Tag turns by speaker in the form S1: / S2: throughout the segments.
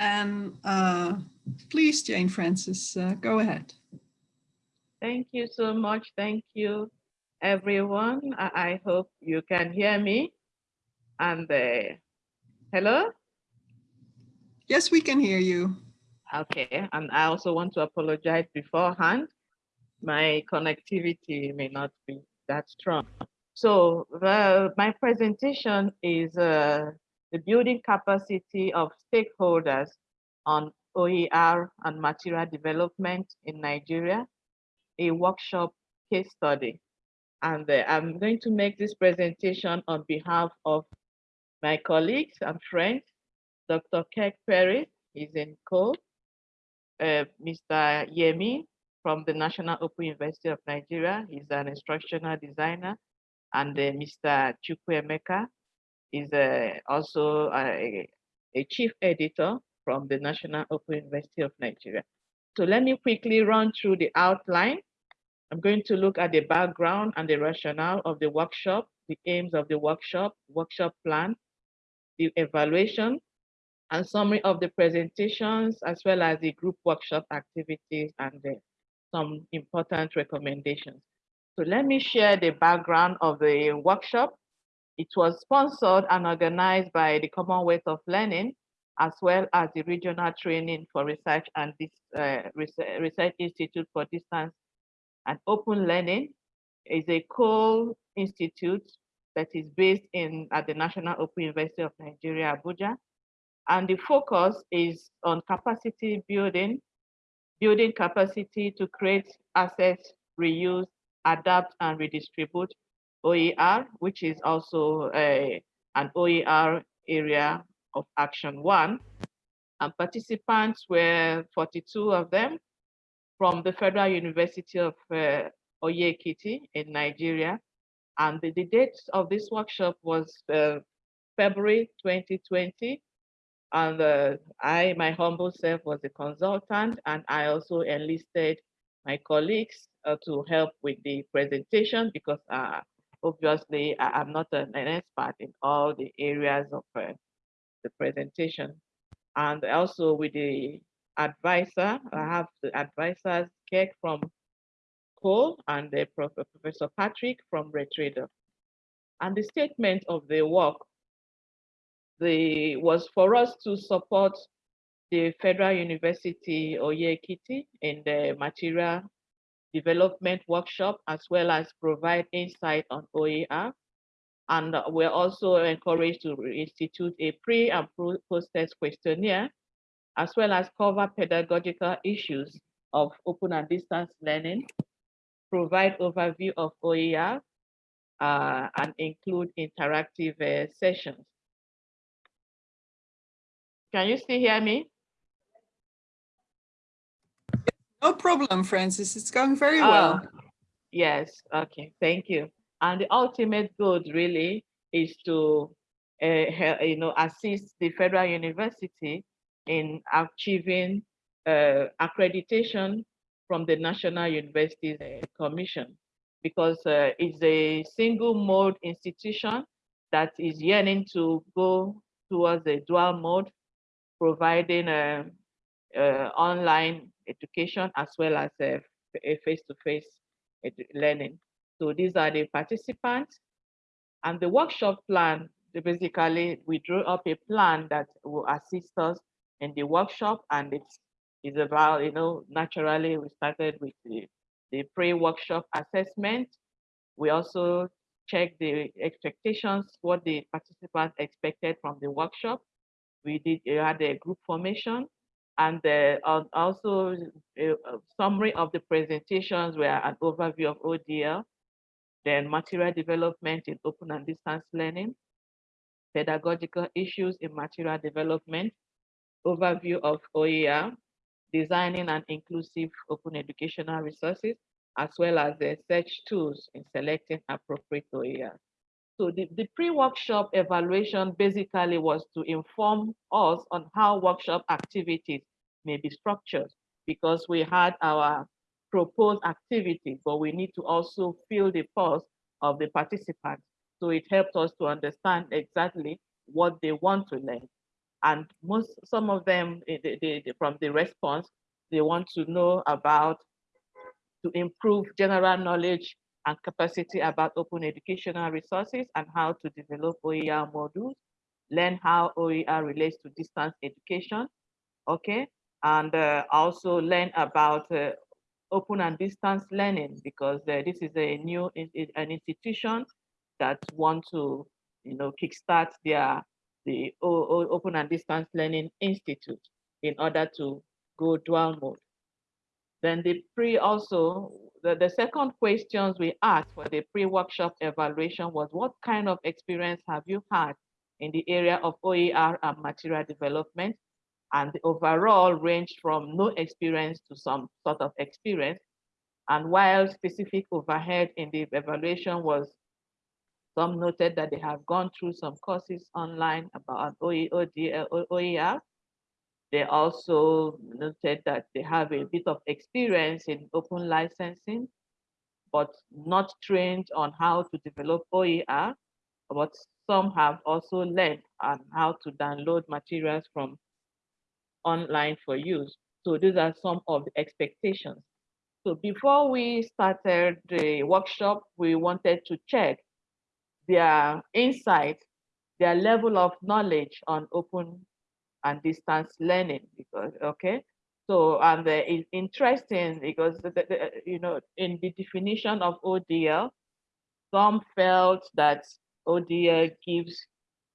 S1: And uh, please, Jane Francis, uh, go ahead.
S2: Thank you so much. Thank you, everyone. I, I hope you can hear me. And uh, hello?
S1: Yes, we can hear you.
S2: Okay, and I also want to apologize beforehand. My connectivity may not be that strong. So the, my presentation is uh, the building capacity of stakeholders on OER and material development in Nigeria, a workshop case study. And uh, I'm going to make this presentation on behalf of my colleagues and friends, Dr. Kirk Perris, he's in Co, uh, Mr. Yemi from the National Open University of Nigeria, he's an instructional designer, and uh, Mr. Chukwuemeka is uh, also a, a chief editor from the National Open University of Nigeria. So let me quickly run through the outline. I'm going to look at the background and the rationale of the workshop, the aims of the workshop, workshop plan, the evaluation, and summary of the presentations, as well as the group workshop activities and the, some important recommendations. So let me share the background of the workshop. It was sponsored and organized by the Commonwealth of Learning, as well as the Regional Training for Research and this uh, Research Institute for Distance and Open Learning is a co institute that is based in at the National Open University of Nigeria, Abuja. And the focus is on capacity building, building capacity to create assets, reuse, adapt and redistribute OER, which is also a, an OER area of action one. And participants were 42 of them from the Federal University of uh, Oye-Ekiti in Nigeria. And the, the date of this workshop was uh, February 2020. And uh, I, my humble self, was a consultant, and I also enlisted my colleagues uh, to help with the presentation because uh, obviously I, am not an, an, expert in all the areas of uh, the presentation. And also with the advisor, I have the advisors, Kirk from COL and the Prof Professor Patrick from RETRIDOL. And the statement of the work the, was for us to support the Federal University Oye-Ekiti in the material development workshop, as well as provide insight on OER. And we're also encouraged to institute a pre and post-test questionnaire, as well as cover pedagogical issues of open and distance learning, provide overview of OER, uh, and include interactive uh, sessions. Can you still hear me?
S1: No problem, Francis. It's going very well.
S2: Uh, yes. Okay. Thank you. And the ultimate goal really is to, uh, you know, assist the federal university in achieving uh, accreditation from the National Universities Commission because uh, it's a single mode institution that is yearning to go towards a dual mode, providing uh, uh, online education as well as uh, a face-to-face -face learning. So these are the participants. And the workshop plan, basically we drew up a plan that will assist us in the workshop and it's, it's about, you know, naturally we started with the, the pre-workshop assessment. We also checked the expectations, what the participants expected from the workshop. We did we had a group formation and uh, also a, a summary of the presentations were an overview of ODL, then material development in open and distance learning, pedagogical issues in material development, overview of OER, designing an inclusive open educational resources, as well as the search tools in selecting appropriate OER. So the, the pre-workshop evaluation basically was to inform us on how workshop activities may be structured because we had our proposed activity, but we need to also feel the pulse of the participants. So it helped us to understand exactly what they want to learn. And most, some of them, eh, they, they, from the response, they want to know about to improve general knowledge and capacity about open educational resources and how to develop OER modules, learn how OER relates to distance education, okay? And uh, also learn about uh, open and distance learning because uh, this is a new an institution that want to, you know, kickstart their the O- O- Open and Distance Learning Institute in order to go dual mode. Then the pre also, the, the second questions we asked for the pre-workshop evaluation was what kind of experience have you had in the area of OER and material development? And the overall ranged from no experience to some sort of experience. And while specific overhead in the evaluation was, some noted that they have gone through some courses online about OE, OER, they also noted that they have a bit of experience in open licensing, but not trained on how to develop OER. But some have also learned on how to download materials from online for use. So these are some of the expectations. So before we started the workshop, we wanted to check their insight, their level of knowledge on open and distance learning because okay so and it's interesting because the, the, you know in the definition of odl some felt that odl gives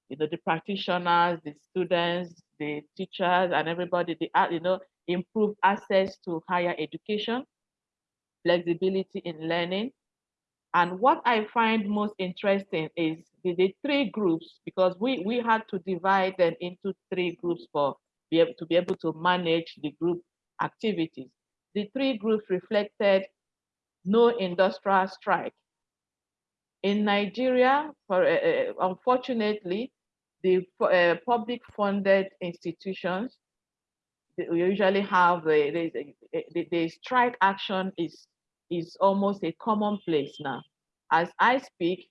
S2: you know the practitioners the students the teachers and everybody the you know improved access to higher education flexibility in learning and what I find most interesting is the, the three groups, because we, we had to divide them into three groups for be able to be able to manage the group activities. The three groups reflected no industrial strike. In Nigeria, for, uh, unfortunately, the uh, public funded institutions we usually have the, the, strike action is is almost a commonplace now. As I speak,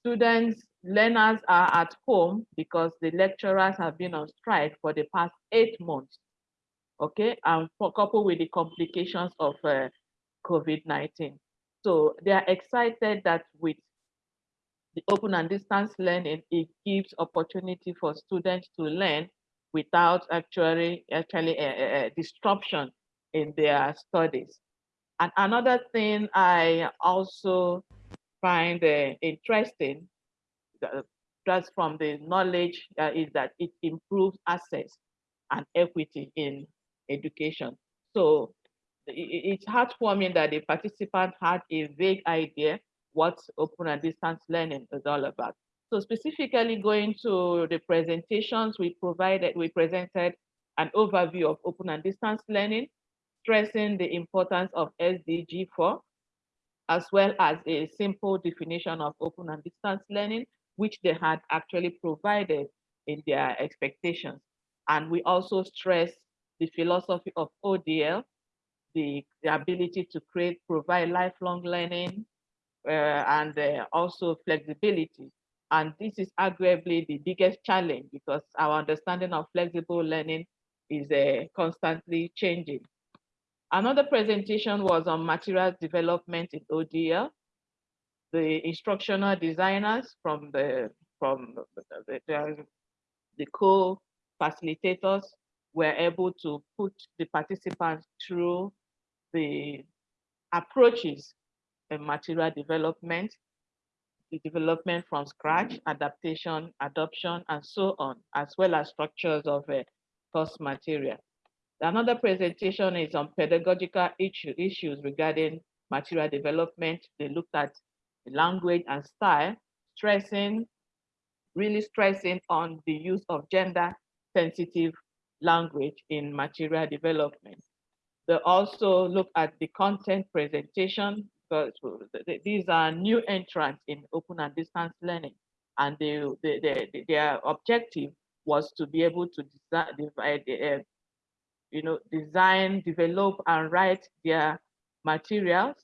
S2: students, learners are at home because the lecturers have been on strike for the past eight months. Okay, and for coupled with the complications of uh, COVID-19. So they are excited that with the open and distance learning, it gives opportunity for students to learn without actually actually a, a, a disruption in their studies. And another thing I also find uh, interesting, uh, just from the knowledge, uh, is that it improves access and equity in education. So it, it's heartwarming that the participant had a vague idea what open and distance learning is all about. So specifically going to the presentations we provided, we presented an overview of open and distance learning, stressing the importance of SDG 4, as well as a simple definition of open and distance learning, which they had actually provided in their expectations. And we also stress the philosophy of ODL, the, the ability to create, provide lifelong learning, and uh, also flexibility. And this is arguably the biggest challenge because our understanding of flexible learning is uh, constantly changing. Another presentation was on materials development in ODL. The instructional designers from the from the, the, the co-facilitators were able to put the participants through the approaches material development, the development from scratch, adaptation, adoption, and so on, as well as structures of a course material. Another presentation is on pedagogical issue, issues regarding material development. They looked at language and style, stressing, really stressing on the use of gender sensitive language in material development. They also look at the content presentation, these are new entrants in open and distance learning. And they, they, they, their objective was to be able to design, divide, uh, you know, design, develop, and write their materials,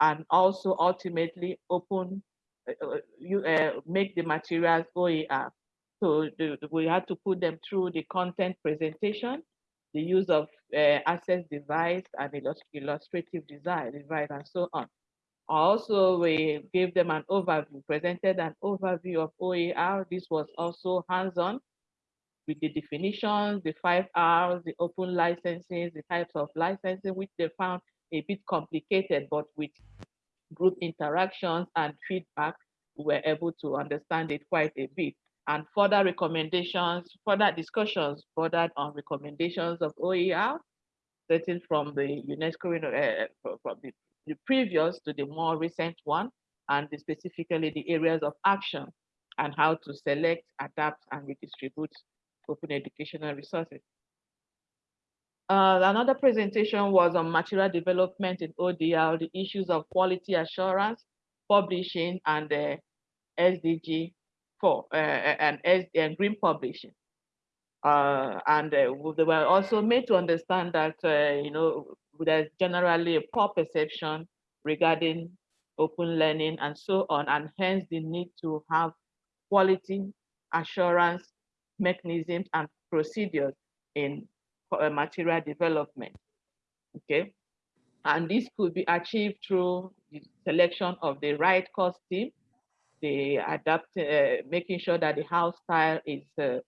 S2: and also ultimately open, uh, you uh, make the materials OER. So the, we had to put them through the content presentation, the use of uh, access device and illustrative design, device and so on. Also, we gave them an overview, presented an overview of OER. This was also hands-on with the definitions, the five R's, the open licenses, the types of licensing, which they found a bit complicated, but with group interactions and feedback, we were able to understand it quite a bit. And further recommendations, further discussions bordered on recommendations of OER, starting from the UNESCO, uh, from the, the previous to the more recent one, and the, specifically the areas of action and how to select, adapt, and redistribute open educational resources. Uh, another presentation was on material development in ODL, the issues of quality assurance, publishing, and uh, SDG 4 uh, and, and green publishing. Uh, and uh, they were also made to understand that, uh, you know, there's generally a poor perception regarding open learning and so on, and hence the need to have quality assurance mechanisms and procedures in uh, material development. Okay, and this could be achieved through the selection of the right course team, the adapt, uh, making sure that the house style is uh,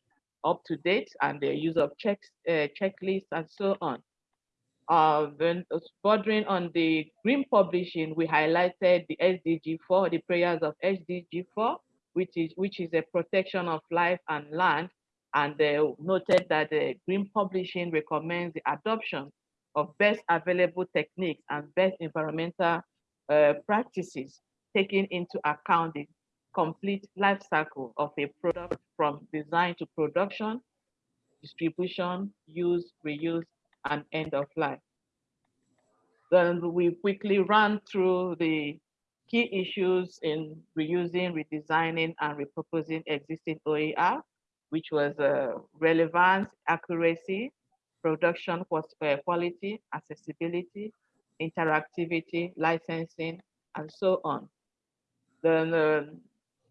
S2: up to date, and the use of checks, uh, checklists, and so on. Uh, then bordering on the green publishing, we highlighted the SDG 4, the prayers of SDG 4, which is which is a protection of life and land and they noted that the Green Publishing recommends the adoption of best available techniques and best environmental uh, practices, taking into account the complete life cycle of a product from design to production, distribution, use, reuse, and end of life. Then we quickly run through the key issues in reusing, redesigning, and repurposing existing OER, which was uh, relevance, accuracy, production uh, quality, accessibility, interactivity, licensing, and so on. Then uh,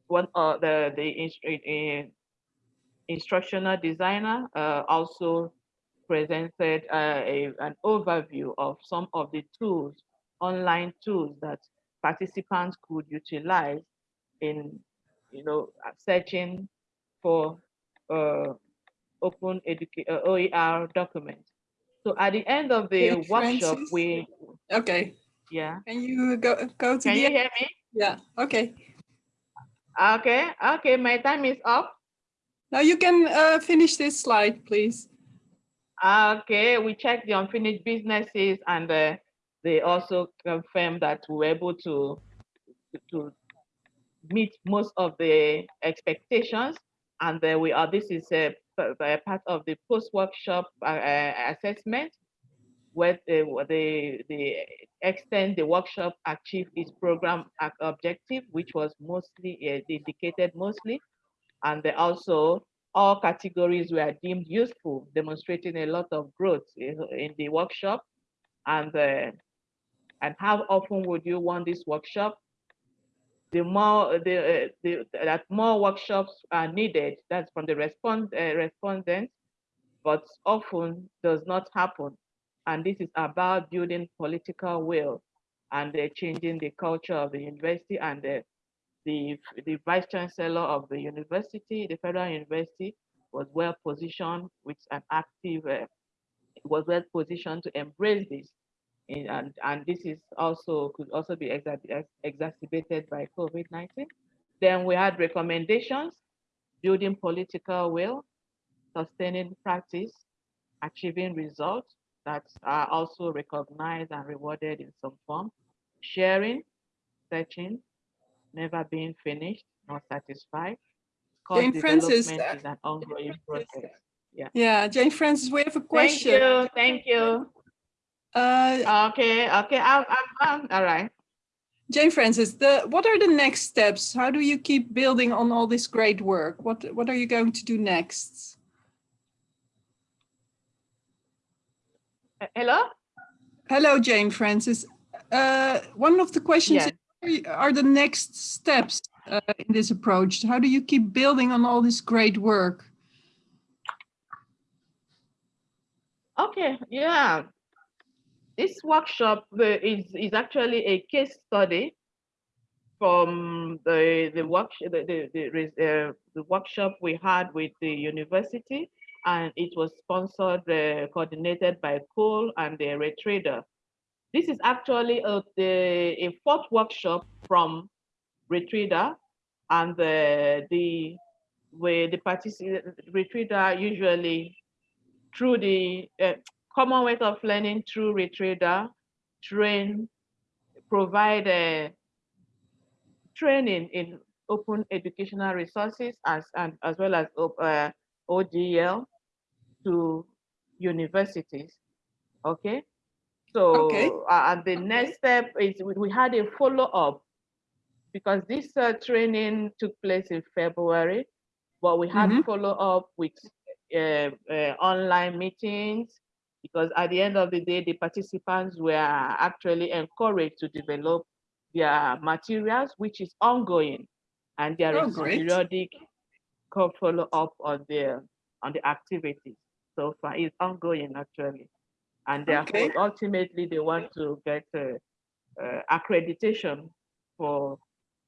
S2: one uh, the the uh, instructional designer uh, also presented uh, a, an overview of some of the tools, online tools that participants could utilize in, you know, searching for uh, open education uh, OER documents So at the end of the workshop,
S1: Francis?
S2: we
S1: Okay,
S2: yeah.
S1: can you go, go to
S2: Can
S1: the
S2: you hear me?
S1: Yeah, okay.
S2: Okay, okay, my time is up.
S1: Now you can uh, finish this slide, please.
S2: Okay, we checked the unfinished businesses and uh, they also confirmed that we were able to to meet most of the expectations and then we are, this is a, a part of the post-workshop uh, uh assessment where the, the, the extent the workshop achieved its program objective, which was mostly indicated mostly. And also all categories were deemed useful, demonstrating a lot of growth in, in the workshop. And, uh, and how often would you want this workshop? the more the, uh, the that more workshops are needed. That's from the respond uh, respondents, but often does not happen. And this is about building political will and uh, changing the culture of the university and the, the the vice chancellor of the university, the federal university, was well positioned with an active, uh, was well positioned to embrace this and, and this is also could also be exacerbated by COVID-19. Then we had recommendations, building political will, sustaining practice, achieving results that are also recognized and rewarded in some form, sharing, searching, never being finished, not satisfied.
S1: Jane Francis,
S2: uh, is an ongoing process. Yeah.
S1: Yeah, Jane Francis, we have a question.
S2: Thank you. Thank you.
S1: Uh,
S2: Okay, okay, I'm, I'm, I'm all right.
S1: Jane Francis, the, what are the next steps? How do you keep building on all this great work? What, what are you going to do next?
S2: Hello?
S1: Hello, Jane Francis. Uh, one of the questions
S2: Yes.
S1: is, are the next steps? uh, in this approach? How do you keep building on all this great work?
S2: Okay, yeah. This workshop uh, is, is actually a case study from the the work the the, the, uh, the workshop we had with the university and it was sponsored uh, coordinated by COL and the RETRIDOL. This is actually a, the, a fourth workshop from RETRIDOL and the the where the participant RETRIDOL usually through the uh, Commonwealth of Learning through Retrader train provide a training in open educational resources as and as well as uh, to universities. Okay. So
S1: Okay.
S2: uh, and the next step is we, we had a follow up because this uh, training took place in February, but we had
S1: Mhm.
S2: follow up with uh, uh, online meetings because at the end of the day, the participants were actually encouraged to develop their materials, which is ongoing, and there
S1: Oh,
S2: is periodic follow up on the on the activities. So far, it's ongoing actually, and therefore
S1: Okay.
S2: ultimately they want to get uh, uh, accreditation for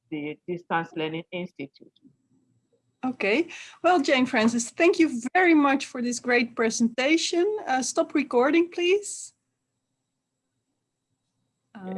S2: the Distance Learning Institute.
S1: Okay. Well, Jane Francis, thank you very much for this great presentation. Uh, stop recording, please. Uh,